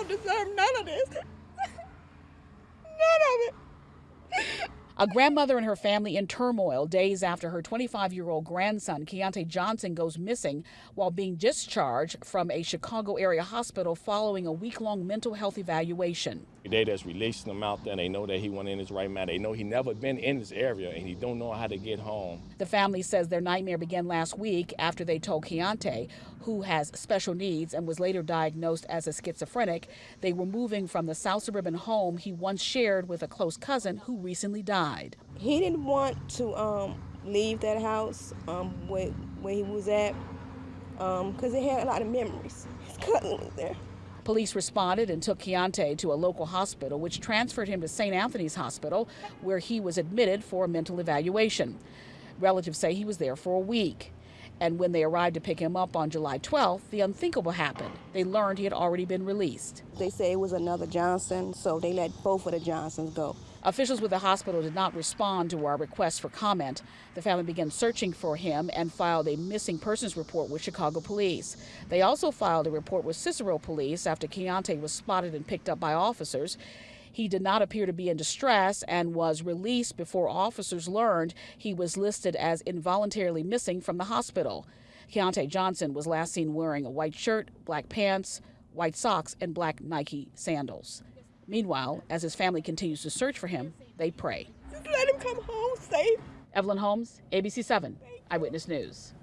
don't deserve none of this. none of it. A grandmother and her family in turmoil days after her 25 year old grandson, Keontae Johnson, goes missing while being discharged from a Chicago area hospital following a week long mental health evaluation. They just releasing him out there. They know that he went in his right mind. They know he never been in this area and he don't know how to get home. The family says their nightmare began last week after they told Keontae, who has special needs and was later diagnosed as a schizophrenic, they were moving from the South Suburban home he once shared with a close cousin who recently died. He didn't want to um, leave that house um, where, where he was at because um, it had a lot of memories. His cousin was there. Police responded and took Keontae to a local hospital, which transferred him to St. Anthony's Hospital, where he was admitted for a mental evaluation. Relatives say he was there for a week. And when they arrived to pick him up on July 12th, the unthinkable happened. They learned he had already been released. They say it was another Johnson, so they let both of the Johnsons go. Officials with the hospital did not respond to our request for comment. The family began searching for him and filed a missing persons report with Chicago police. They also filed a report with Cicero police after Keontae was spotted and picked up by officers. He did not appear to be in distress and was released before officers learned he was listed as involuntarily missing from the hospital. Keontae Johnson was last seen wearing a white shirt, black pants, white socks, and black Nike sandals. Meanwhile, as his family continues to search for him, they pray. Just let him come home safe. Evelyn Holmes, ABC 7, Eyewitness News.